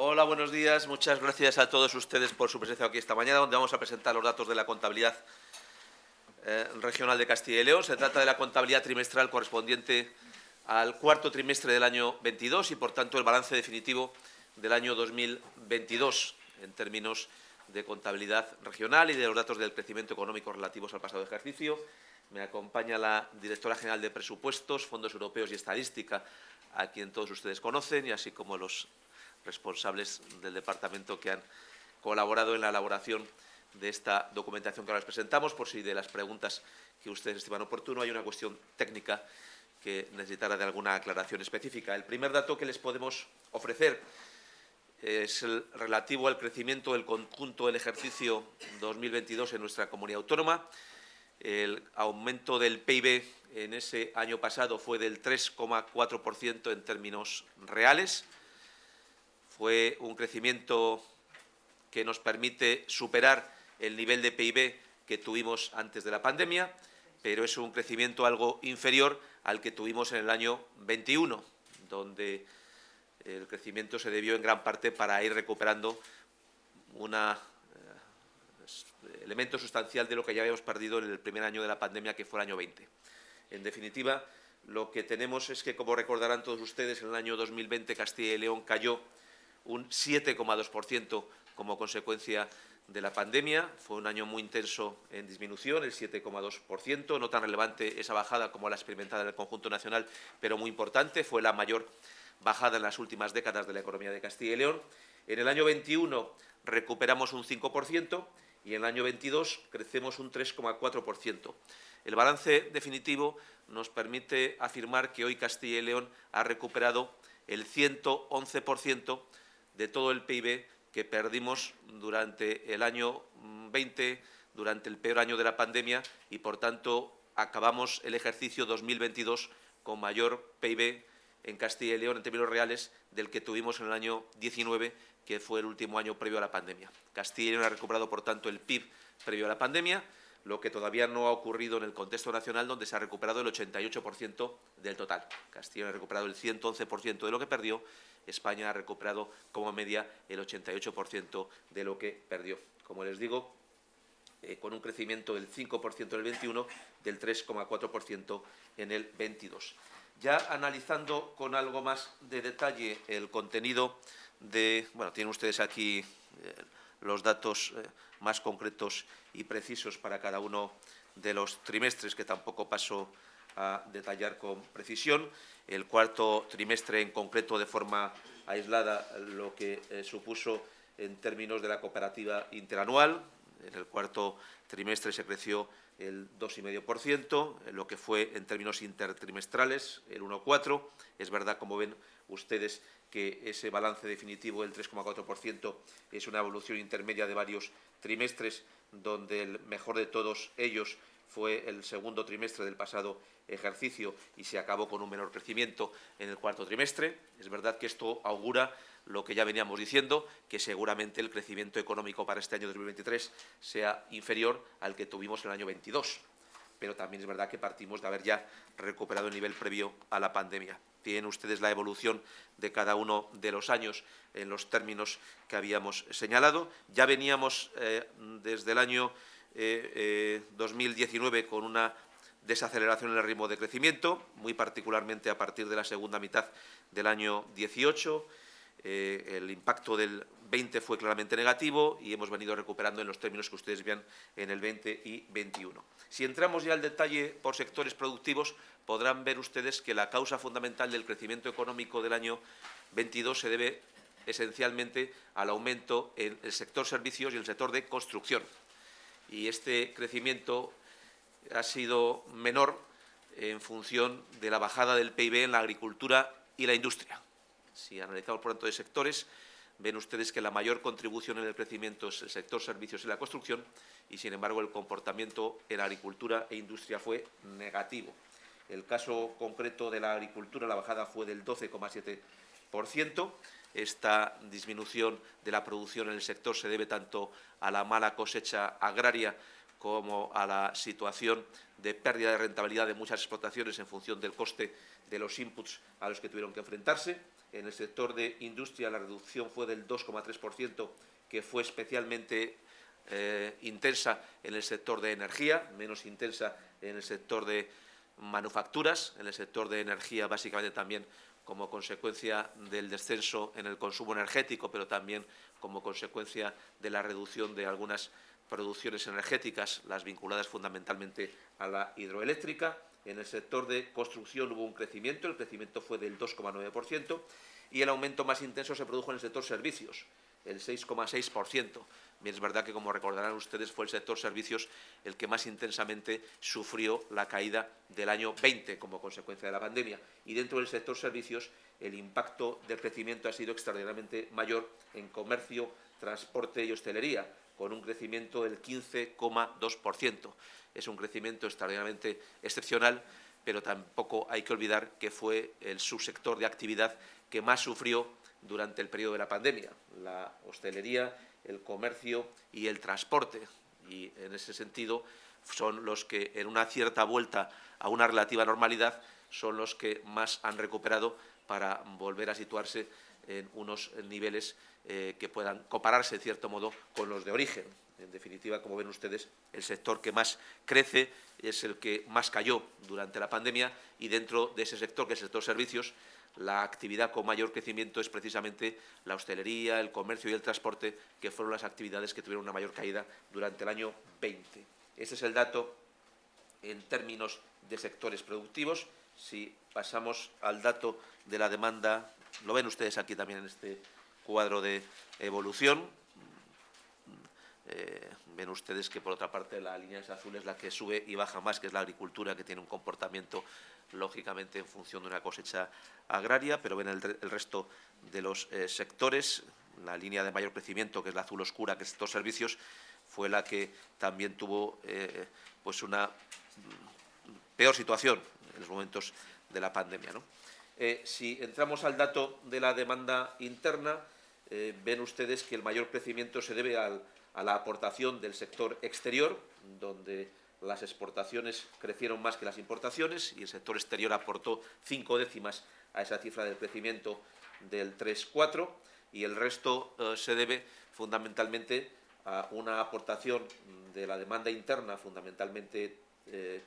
Hola, buenos días. Muchas gracias a todos ustedes por su presencia aquí esta mañana, donde vamos a presentar los datos de la contabilidad eh, regional de Castilla y León. Se trata de la contabilidad trimestral correspondiente al cuarto trimestre del año 22 y, por tanto, el balance definitivo del año 2022 en términos de contabilidad regional y de los datos del crecimiento económico relativos al pasado ejercicio. Me acompaña la directora general de Presupuestos, Fondos Europeos y Estadística, a quien todos ustedes conocen, y así como los responsables del departamento que han colaborado en la elaboración de esta documentación que ahora les presentamos, por si de las preguntas que ustedes estiman oportuno hay una cuestión técnica que necesitara de alguna aclaración específica. El primer dato que les podemos ofrecer es el relativo al crecimiento del conjunto del ejercicio 2022 en nuestra comunidad autónoma. El aumento del PIB en ese año pasado fue del 3,4% en términos reales. Fue un crecimiento que nos permite superar el nivel de PIB que tuvimos antes de la pandemia, pero es un crecimiento algo inferior al que tuvimos en el año 21, donde el crecimiento se debió en gran parte para ir recuperando un eh, elemento sustancial de lo que ya habíamos perdido en el primer año de la pandemia, que fue el año 20. En definitiva, lo que tenemos es que, como recordarán todos ustedes, en el año 2020 Castilla y León cayó un 7,2% como consecuencia de la pandemia. Fue un año muy intenso en disminución, el 7,2%, no tan relevante esa bajada como la experimentada en el conjunto nacional, pero muy importante. Fue la mayor bajada en las últimas décadas de la economía de Castilla y León. En el año 21 recuperamos un 5% y en el año 22 crecemos un 3,4%. El balance definitivo nos permite afirmar que hoy Castilla y León ha recuperado el 111% de todo el PIB que perdimos durante el año 20, durante el peor año de la pandemia y, por tanto, acabamos el ejercicio 2022 con mayor PIB en Castilla y León en términos reales del que tuvimos en el año 19, que fue el último año previo a la pandemia. Castilla y León ha recuperado, por tanto, el PIB previo a la pandemia, lo que todavía no ha ocurrido en el contexto nacional, donde se ha recuperado el 88% del total. Castilla ha recuperado el 111% de lo que perdió, España ha recuperado como media el 88% de lo que perdió. Como les digo, eh, con un crecimiento del 5% en el 21, del 3,4% en el 22. Ya analizando con algo más de detalle el contenido de... Bueno, tienen ustedes aquí eh, los datos eh, más concretos y precisos para cada uno de los trimestres, que tampoco paso a detallar con precisión. El cuarto trimestre en concreto de forma aislada lo que eh, supuso en términos de la cooperativa interanual. En el cuarto trimestre se creció el 2,5%, lo que fue en términos intertrimestrales el 1,4%. Es verdad, como ven ustedes, que ese balance definitivo del 3,4% es una evolución intermedia de varios trimestres, donde el mejor de todos ellos fue el segundo trimestre del pasado ejercicio y se acabó con un menor crecimiento en el cuarto trimestre. Es verdad que esto augura lo que ya veníamos diciendo, que seguramente el crecimiento económico para este año 2023 sea inferior al que tuvimos en el año 22. Pero también es verdad que partimos de haber ya recuperado el nivel previo a la pandemia. Tienen ustedes la evolución de cada uno de los años en los términos que habíamos señalado. Ya veníamos eh, desde el año 2019 eh, eh, con una desaceleración en el ritmo de crecimiento, muy particularmente a partir de la segunda mitad del año 18. Eh, el impacto del 20 fue claramente negativo y hemos venido recuperando en los términos que ustedes vean en el 20 y 21. Si entramos ya al detalle por sectores productivos, podrán ver ustedes que la causa fundamental del crecimiento económico del año 22 se debe esencialmente al aumento en el sector servicios y el sector de construcción. Y este crecimiento ha sido menor en función de la bajada del PIB en la agricultura y la industria. Si analizamos por tanto de sectores, ven ustedes que la mayor contribución en el crecimiento es el sector servicios y la construcción y, sin embargo, el comportamiento en agricultura e industria fue negativo. El caso concreto de la agricultura, la bajada fue del 12,7%. Esta disminución de la producción en el sector se debe tanto a la mala cosecha agraria como a la situación de pérdida de rentabilidad de muchas explotaciones en función del coste de los inputs a los que tuvieron que enfrentarse. En el sector de industria la reducción fue del 2,3%, que fue especialmente eh, intensa en el sector de energía, menos intensa en el sector de manufacturas, en el sector de energía básicamente también como consecuencia del descenso en el consumo energético, pero también como consecuencia de la reducción de algunas producciones energéticas, las vinculadas fundamentalmente a la hidroeléctrica. En el sector de construcción hubo un crecimiento, el crecimiento fue del 2,9% y el aumento más intenso se produjo en el sector servicios, el 6,6%. Bien, es verdad que, como recordarán ustedes, fue el sector servicios el que más intensamente sufrió la caída del año 20 como consecuencia de la pandemia. Y dentro del sector servicios, el impacto del crecimiento ha sido extraordinariamente mayor en comercio, transporte y hostelería, con un crecimiento del 15,2%. Es un crecimiento extraordinariamente excepcional, pero tampoco hay que olvidar que fue el subsector de actividad que más sufrió durante el periodo de la pandemia. La hostelería el comercio y el transporte. Y en ese sentido son los que en una cierta vuelta a una relativa normalidad son los que más han recuperado para volver a situarse en unos niveles eh, que puedan compararse, en cierto modo, con los de origen. En definitiva, como ven ustedes, el sector que más crece es el que más cayó durante la pandemia y dentro de ese sector, que es el sector servicios, la actividad con mayor crecimiento es precisamente la hostelería, el comercio y el transporte, que fueron las actividades que tuvieron una mayor caída durante el año 20. Este es el dato en términos de sectores productivos. Si pasamos al dato de la demanda, lo ven ustedes aquí también en este cuadro de evolución. Eh, ven ustedes que, por otra parte, la línea azul es la que sube y baja más, que es la agricultura, que tiene un comportamiento lógicamente en función de una cosecha agraria, pero ven el, resto de los eh, sectores. La línea de mayor crecimiento, que es la azul oscura, que es estos servicios, fue la que también tuvo eh, pues una peor situación en los momentos de la pandemia. Eh, si entramos al dato de la demanda interna, ven ustedes que el mayor crecimiento se debe a la aportación del sector exterior, donde las exportaciones crecieron más que las importaciones y el sector exterior aportó cinco décimas a esa cifra del crecimiento del 3,4 y el resto eh, se debe fundamentalmente a una aportación de la demanda interna, fundamentalmente eh,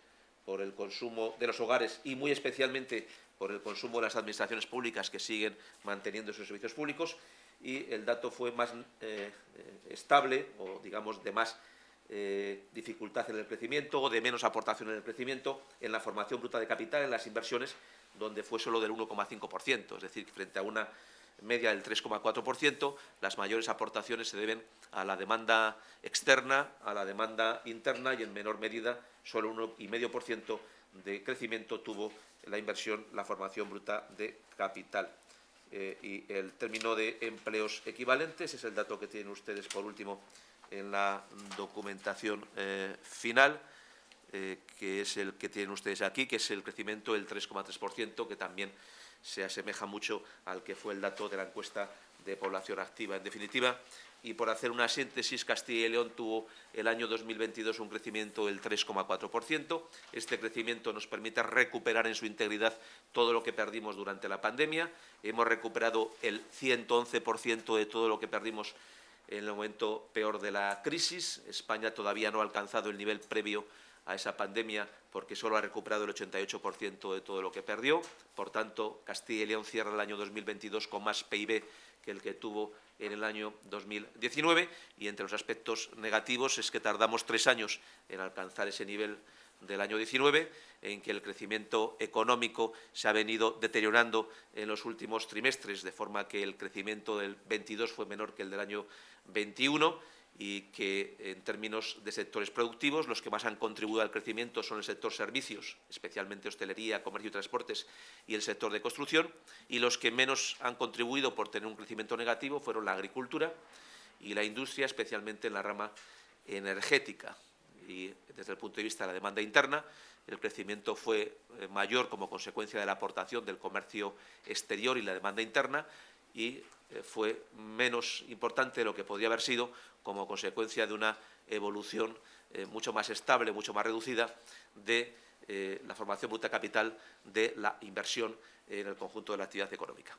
por el consumo de los hogares y muy especialmente por el consumo de las administraciones públicas que siguen manteniendo sus servicios públicos y el dato fue más eh, estable o digamos de más eh, dificultad en el crecimiento o de menos aportación en el crecimiento, en la formación bruta de capital, en las inversiones, donde fue solo del 1,5%, es decir, frente a una media del 3,4%, las mayores aportaciones se deben a la demanda externa, a la demanda interna y en menor medida solo un 1,5% de crecimiento tuvo la inversión, la formación bruta de capital. Eh, y el término de empleos equivalentes es el dato que tienen ustedes por último en la documentación eh, final, eh, que es el que tienen ustedes aquí, que es el crecimiento del 3,3%, que también se asemeja mucho al que fue el dato de la encuesta de población activa. En definitiva, y por hacer una síntesis, Castilla y León tuvo el año 2022 un crecimiento del 3,4%. Este crecimiento nos permite recuperar en su integridad todo lo que perdimos durante la pandemia. Hemos recuperado el 111% de todo lo que perdimos en el momento peor de la crisis. España todavía no ha alcanzado el nivel previo a esa pandemia porque solo ha recuperado el 88% de todo lo que perdió. Por tanto, Castilla y León cierra el año 2022 con más PIB que el que tuvo en el año 2019 y entre los aspectos negativos es que tardamos tres años en alcanzar ese nivel del año 19, en que el crecimiento económico se ha venido deteriorando en los últimos trimestres, de forma que el crecimiento del 22 fue menor que el del año 21 y que en términos de sectores productivos los que más han contribuido al crecimiento son el sector servicios, especialmente hostelería, comercio y transportes y el sector de construcción y los que menos han contribuido por tener un crecimiento negativo fueron la agricultura y la industria, especialmente en la rama energética. Y desde el punto de vista de la demanda interna, el crecimiento fue eh, mayor como consecuencia de la aportación del comercio exterior y la demanda interna y eh, fue menos importante de lo que podría haber sido como consecuencia de una evolución eh, mucho más estable, mucho más reducida de la formación bruta capital de la inversión en el conjunto de la actividad económica.